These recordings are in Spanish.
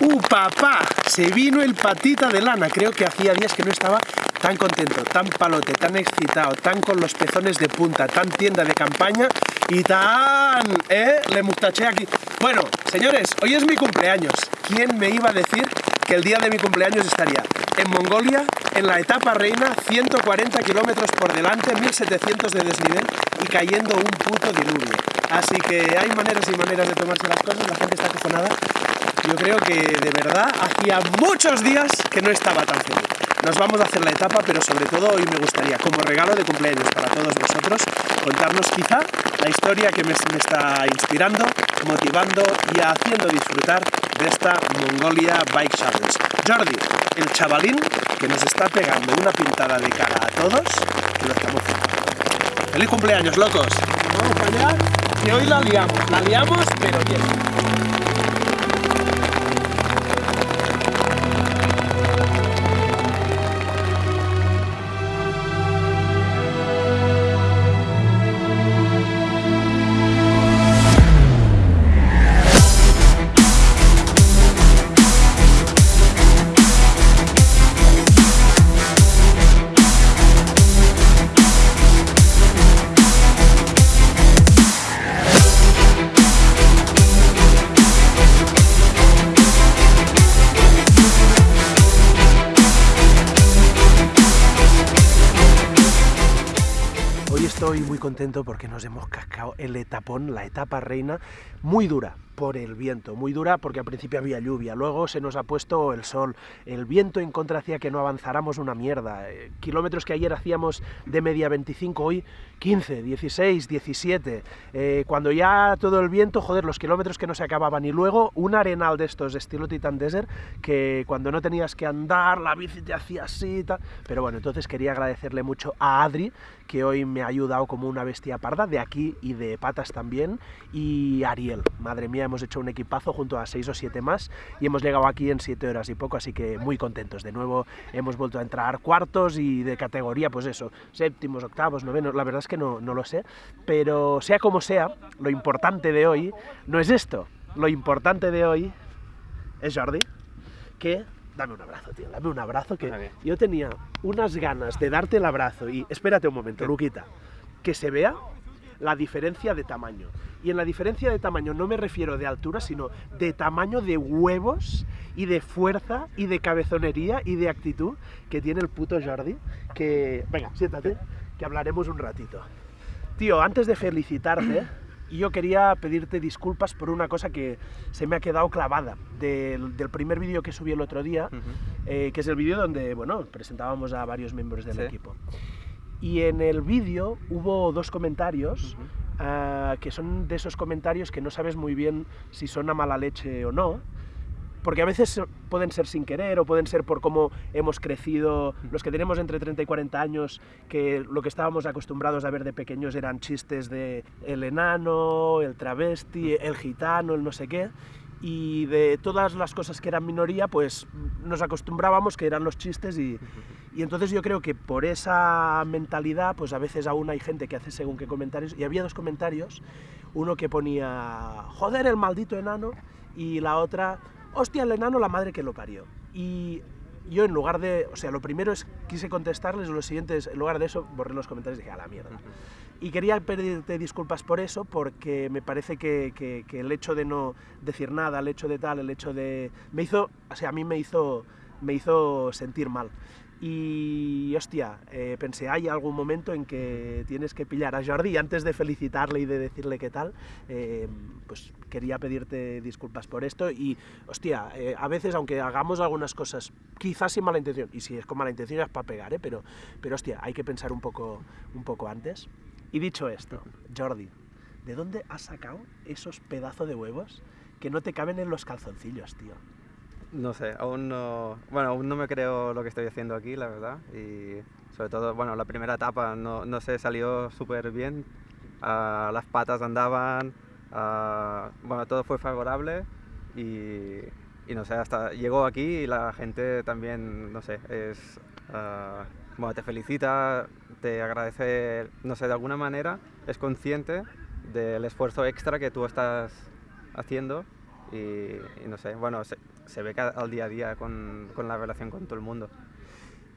¡Uh, papá! Se vino el patita de lana. Creo que hacía días que no estaba tan contento, tan palote, tan excitado, tan con los pezones de punta, tan tienda de campaña y tan... ¿Eh? Le mustaché aquí. Bueno, señores, hoy es mi cumpleaños. ¿Quién me iba a decir que el día de mi cumpleaños estaría en Mongolia, en la etapa reina, 140 kilómetros por delante, 1700 de desnivel y cayendo un puto diluvio. Así que hay maneras y maneras de tomarse las cosas, la gente está acojonada. Yo creo que de verdad hacía muchos días que no estaba tan feliz. Nos vamos a hacer la etapa, pero sobre todo hoy me gustaría, como regalo de cumpleaños para todos vosotros, contarnos quizá la historia que me, está inspirando, motivando y haciendo disfrutar de esta Mongolia Bike Challenge. Jordi, el chavalín que nos está pegando una pintada de cara a todos, que lo estamos haciendo. ¡Feliz cumpleaños, locos! Vamos allá, que hoy la liamos, la liamos, pero bien. Estoy muy contento porque nos hemos cascado el etapón, la etapa reina, muy dura por el viento, muy dura porque al principio había lluvia, luego se nos ha puesto el sol, el viento en contra hacía que no avanzáramos una mierda, eh, kilómetros que ayer hacíamos de media 25, hoy 15, 16, 17, eh, cuando ya todo el viento, joder, los kilómetros que no se acababan. Y luego un arenal de estos estilo Titan Desert que cuando no tenías que andar, la bici te hacía así tal, pero bueno, entonces quería agradecerle mucho a Adri que hoy me ha ayudado como una bestia parda, de aquí y de patas también, y Ariel, madre mía, hemos hecho un equipazo junto a seis o siete más y hemos llegado aquí en siete horas y poco, así que muy contentos. De nuevo hemos vuelto a entrar cuartos y de categoría, pues eso, séptimos, octavos, novenos, la verdad es que no, no lo sé, pero sea como sea, lo importante de hoy no es esto, lo importante de hoy es Jordi, que dame un abrazo, tío, dame un abrazo, que yo tenía unas ganas de darte el abrazo y espérate un momento, Luquita, que se vea la diferencia de tamaño. Y en la diferencia de tamaño no me refiero de altura, sino de tamaño de huevos y de fuerza y de cabezonería y de actitud que tiene el puto Jordi. Que, venga, siéntate, que hablaremos un ratito. Tío, antes de felicitarte, yo quería pedirte disculpas por una cosa que se me ha quedado clavada del, primer vídeo que subí el otro día, eh, que es el vídeo donde, bueno, presentábamos a varios miembros del equipo. Y en el vídeo hubo dos comentarios uh, que son de esos comentarios que no sabes muy bien si son a mala leche o no, porque a veces pueden ser sin querer o pueden ser por cómo hemos crecido, los que tenemos entre 30 y 40 años, que lo que estábamos acostumbrados a ver de pequeños eran chistes de el enano, el travesti, el gitano, el no sé qué, y de todas las cosas que eran minoría, pues nos acostumbrábamos que eran los chistes y, y, entonces yo creo que por esa mentalidad, pues a veces aún hay gente que hace según qué comentarios, y había dos comentarios, uno que ponía, joder el maldito enano, y la otra, hostia el enano, la madre que lo parió. Y yo en lugar de, o sea, lo primero es, quise contestarles, lo siguiente es, en lugar de eso, borré los comentarios y dije, a la mierda. Y quería pedirte disculpas por eso, porque me parece que, que, que, el hecho de no decir nada, el hecho de tal, el hecho de... Me hizo, o sea, a mí me hizo, me hizo sentir mal. Y hostia, eh, pensé, hay algún momento en que tienes que pillar a Jordi antes de felicitarle y de decirle qué tal, eh, pues quería pedirte disculpas por esto y hostia, eh, a veces aunque hagamos algunas cosas quizás sin mala intención, y si es con mala intención es para pegar, ¿eh? pero, pero hostia, hay que pensar un poco, un poco antes. Y dicho esto, Jordi, ¿de dónde has sacado esos pedazos de huevos que no te caben en los calzoncillos, tío? No sé, aún no, bueno, aún no me creo lo que estoy haciendo aquí, la verdad. Y sobre todo, bueno, la primera etapa no, no se salió súper bien. Las patas andaban, bueno, todo fue favorable y, y, no sé, hasta llegó aquí y la gente también, no sé, es, uh, bueno, te felicita, te agradece, no sé, de alguna manera es consciente del esfuerzo extra que tú estás haciendo y, y no sé, bueno, se ve ca- al día a día con, con la relación con todo el mundo.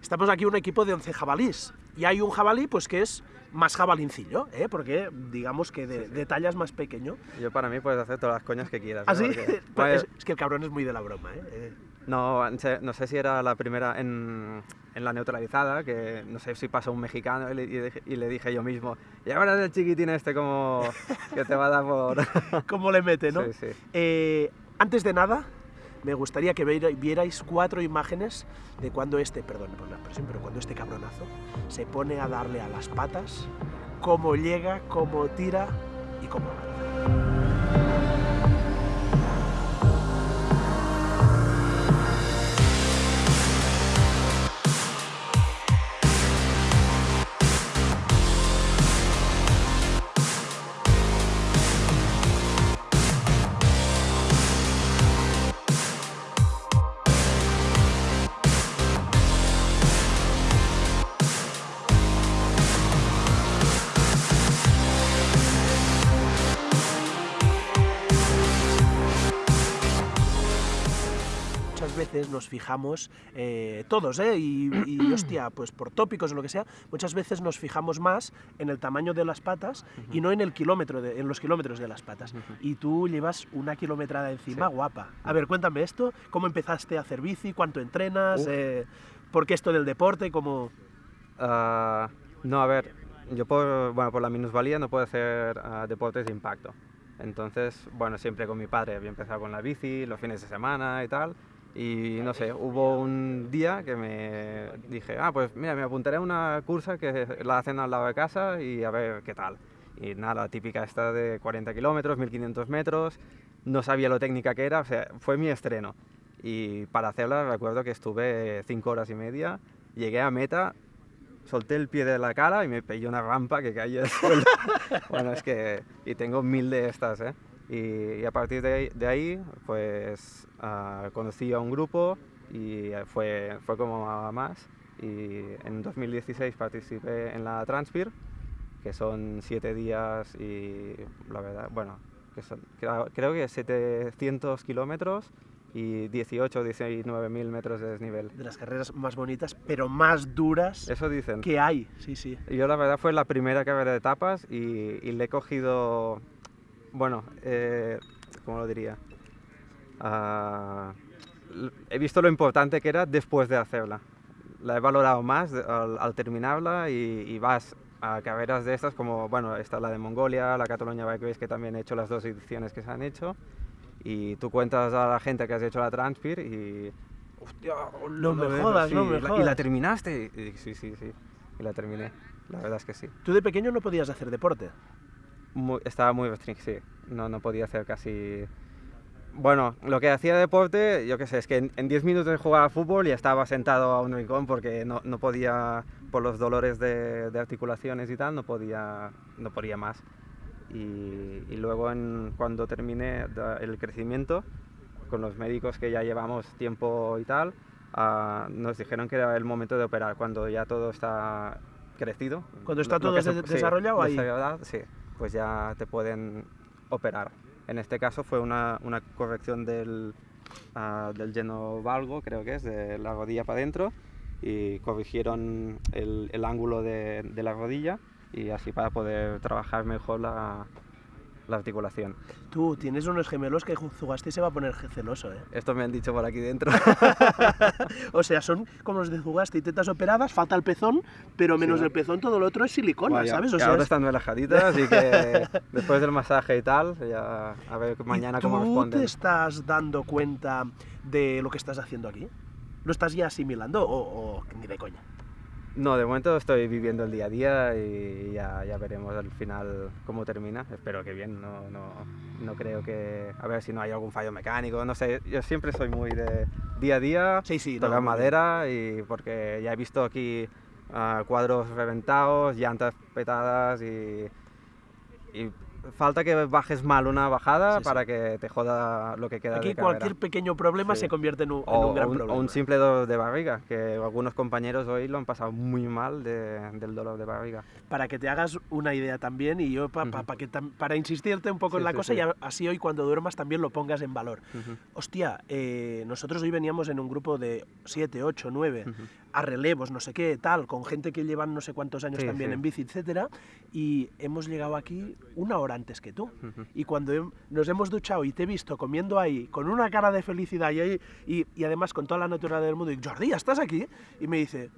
Estamos aquí un equipo de 11 jabalís y hay un jabalí pues que es más jabalincillo, ¿eh? porque digamos que de, de tallas más pequeño. Yo para mí puedes hacer todas las coñas que quieras. ¿no? Así, Porque- Pues Bueno, es, es que el cabrón es muy de la broma. ¿eh? No, no sé, si era la primera en, en la neutralizada, que no sé si pasó un mexicano y le, y dije- y le dije yo mismo, y ahora el chiquitín este como que te va a dar por... ¿Cómo le mete, no? Sí, sí. Eh, antes de nada, me gustaría que viera- vierais cuatro imágenes de cuando este, perdón por la expresión, pero cuando este cabronazo se pone a darle a las patas, cómo llega, cómo tira y cómo veces nos fijamos, eh, todos, ¿eh? Y, y, hostia, pues por tópicos o lo que sea, muchas veces nos fijamos más en el tamaño de las patas y no en el kilómetro, de- en los kilómetros de las patas. Ujú. Y tú llevas una kilometrada encima Sí. guapa. A ver, cuéntame esto, ¿cómo empezaste a hacer bici? ¿Cuánto entrenas? Eh, ¿Por qué esto del deporte? ¿Cómo...? Ah, no, a ver, yo por, bueno, por la minusvalía no puedo hacer ah, deportes de impacto. Entonces, bueno, siempre con mi padre había empezado con la bici, los fines de semana y tal. Y no sé, hubo un día que me dije, ah, pues mira, me apuntaré a una cursa que la hacen al lado de casa y a ver qué tal. Y nada, la típica esta de 40 kilómetros, 1500 metros, no sabía lo técnica que era, o sea, fue mi estreno. Y para hacerla recuerdo que estuve 5 horas y media, llegué a meta, solté el pie de la cara y me pegué una rampa que caí al suelo. bueno, es que... Y tengo mil de estas, ¿eh? Y, y a partir de ahí, de ahí, pues ah, conocí a un grupo y fue, fue como a más. Y en 2016 participé en la Transpir, que son siete días y la verdad, bueno, que son, creo, creo que 700 kilómetros y 18 o 19 mil metros de desnivel. De las carreras más bonitas, pero más duras Eso dicen. que hay. Sí, sí. Yo la verdad fue la primera carrera de etapas y, y le he cogido, bueno, eh, ¿cómo lo diría? L- he visto lo importante que era después de hacerla. La he valorado más al, al terminarla y, y vas a carreras de estas como, bueno, está la de Mongolia, la Cataluña Bike Race que también he hecho las dos ediciones que se han hecho y tú cuentas a la gente que has hecho la Transpir y... Hostia, No me ves, jodas, no sí, me la- ¿Y jodas. la terminaste? Y- y sí, sí, sí. Y la terminé. La verdad es que sí. Tú de pequeño no podías hacer deporte. Muy- estaba muy restringido. No, no podía hacer casi... Bueno, lo que hacía de deporte, yo qué sé, es que en, en 10 minutos de jugar a fútbol ya estaba sentado a un rincón porque no, no podía, por los dolores de, de articulaciones y tal, no podía, no podía más. Y, y luego en- cuando terminé el crecimiento, con los médicos que ya llevamos tiempo y tal, ah, nos dijeron que era el momento de operar, cuando ya todo está crecido. Cuando está todo se- de- sí, desarrollado, ahí. desarrollado, sí, pues ya te pueden operar. En este caso fue una, una corrección del, ah, del lleno valgo, creo que es, de la rodilla para adentro, y corrigieron el, el ángulo de, de la rodilla y así para poder trabajar mejor la, la articulación. Tú tienes unos gemelos que Zugaste se va a poner celoso, ¿eh? Esto me han dicho por aquí dentro. O sea, son como los de Zugaste y tetas operadas, falta el pezón, pero menos Sí. el pezón todo lo otro es silicona, ¿sabes? O sea, ahora es- están relajaditas, así que después del masaje y tal, ya a ver ¿Y mañana tú cómo responden. te estás dando cuenta de lo que estás haciendo aquí? ¿Lo estás ya asimilando o, o ni de coña? No, de momento estoy viviendo el día a día y ya, ya veremos al final cómo termina. Espero que bien, no, no, no creo que... A ver si no hay algún fallo mecánico, no sé. Yo siempre soy muy de día a día, Sí, sí, tocar madera y porque ya he visto aquí ah, cuadros reventados, llantas petadas y, y falta que bajes mal una bajada Sí, sí. para que te joda lo que queda Aquí de cualquier pequeño problema Sí. se convierte en un, en o, un gran o un, problema. o un simple dolor de barriga, que algunos compañeros hoy lo han pasado muy mal de- del dolor de barriga. Para que te hagas una idea también y yo pa- pa- pa que tam- para insistirte un poco en la cosa y así hoy cuando duermas también lo pongas en valor. Ujú, Hostia, eh, nosotros hoy veníamos en un grupo de 7, 8, 9 ujú. A relevos, no sé qué, tal, con gente que llevan no sé cuántos años Sí, también sí. en bici, etcétera, y hemos llegado aquí una hora antes que tú. Y cuando nos hemos duchado y te he visto comiendo ahí con una cara de felicidad y, ahí- y, y además con toda la naturaleza del mundo, y Jordi, ¿ya ¿estás aquí? Y me dice,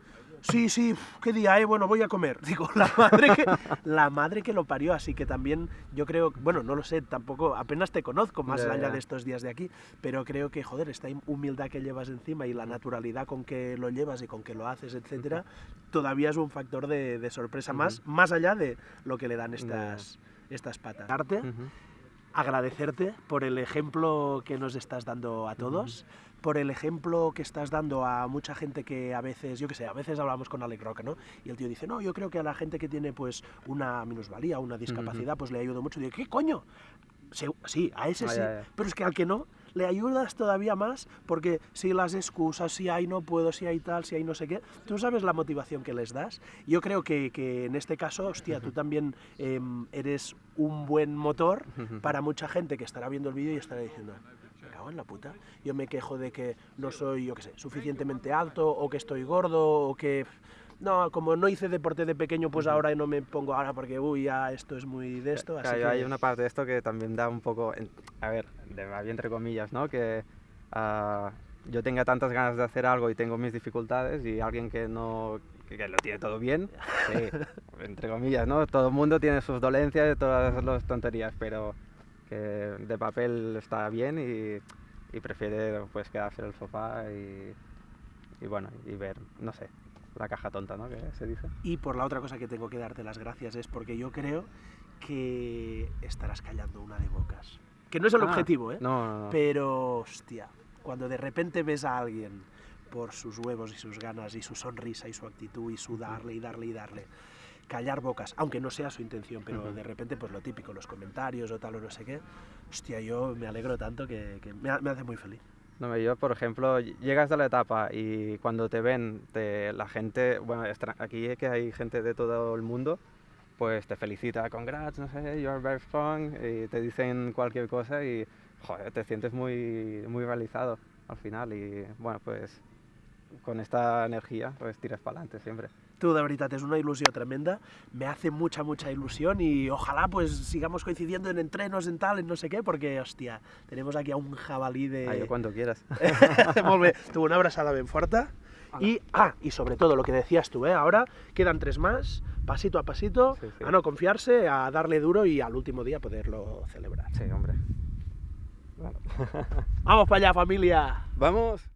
sí, sí, qué día, eh, bueno, voy a comer. Digo, la madre, que, la madre que lo parió, así que también yo creo, bueno, no lo sé, tampoco, apenas te conozco más Ya, allá de estos días de aquí, pero creo que, joder, esta humildad que llevas encima y la naturalidad con que lo llevas y con que lo haces, etcétera, todavía es un factor de, de sorpresa más, más allá de lo que le dan estas, estas patas. Darte, Ujú. agradecerte por el ejemplo que nos estás dando a todos, por el ejemplo que estás dando a mucha gente que a veces, yo qué sé, a veces hablamos con Alec Roca, ¿no? Y el tío dice, no, yo creo que a la gente que tiene pues una minusvalía, una discapacidad, pues le ayudo mucho. Y digo, ¿qué coño? Sí, a ese Ah, sí, ya, ya. pero es que al que no, le ayudas todavía más porque si las excusas, si hay no puedo, si hay tal, si hay no sé qué, tú sabes la motivación que les das. Yo creo que, que en este caso, hostia, tú también em, eres un buen motor para mucha gente que estará viendo el vídeo y estará diciendo, en la puta, yo me quejo de que no soy, yo qué sé, suficientemente alto o que estoy gordo o que... No, como no hice deporte de pequeño, pues ahora no me pongo ahora porque, uy, ya esto es muy de esto. Así Claro, que... hay una parte de esto que también da un poco, a ver, de entre comillas, ¿no? Que ah, yo tenga tantas ganas de hacer algo y tengo mis dificultades y alguien que no, que, que lo tiene todo bien, sí, entre comillas, ¿no? Todo el mundo tiene sus dolencias y todas las tonterías, pero que de papel está bien y, y prefiere pues quedarse en el sofá y, y bueno, y ver, no sé, la caja tonta, ¿no? Que se dice. Y por la otra cosa que tengo que darte las gracias es porque yo creo que estarás callando una de bocas. Que no es el Ah, objetivo, ¿eh? No, no, no. Pero, hostia, cuando de repente ves a alguien por sus huevos y sus ganas y su sonrisa y su actitud y su darle y darle y darle, callar bocas, aunque no sea su intención, pero Ujú. de repente pues lo típico, los comentarios o tal o no sé qué, hostia, yo me alegro tanto que, que me, me hace muy feliz. No, yo, por ejemplo, ll- llegas a la etapa y cuando te ven, te- la gente, bueno, aquí es que hay gente de todo el mundo, pues te felicita, congrats, no sé, you're very strong, y te dicen cualquier cosa y, joder, te sientes muy, muy realizado al final y, bueno, pues con esta energía, pues tiras para adelante siempre. Tú, de verdad, es una ilusión tremenda. Me hace mucha, mucha ilusión y ojalá pues sigamos coincidiendo en entrenos, en tal, en no sé qué, porque, hostia, tenemos aquí a un jabalí de... Ah, yo cuando quieras. Molt bé. Tu, una abraçada ben forta. Y, ah, y sobre todo lo que decías tú, ¿eh? Ahora quedan tres más, pasito a pasito, Sí, sí. a no confiarse, a darle duro y al último día poderlo celebrar. Sí, hombre. Bueno. ¡Vamos para allá, familia! ¡Vamos!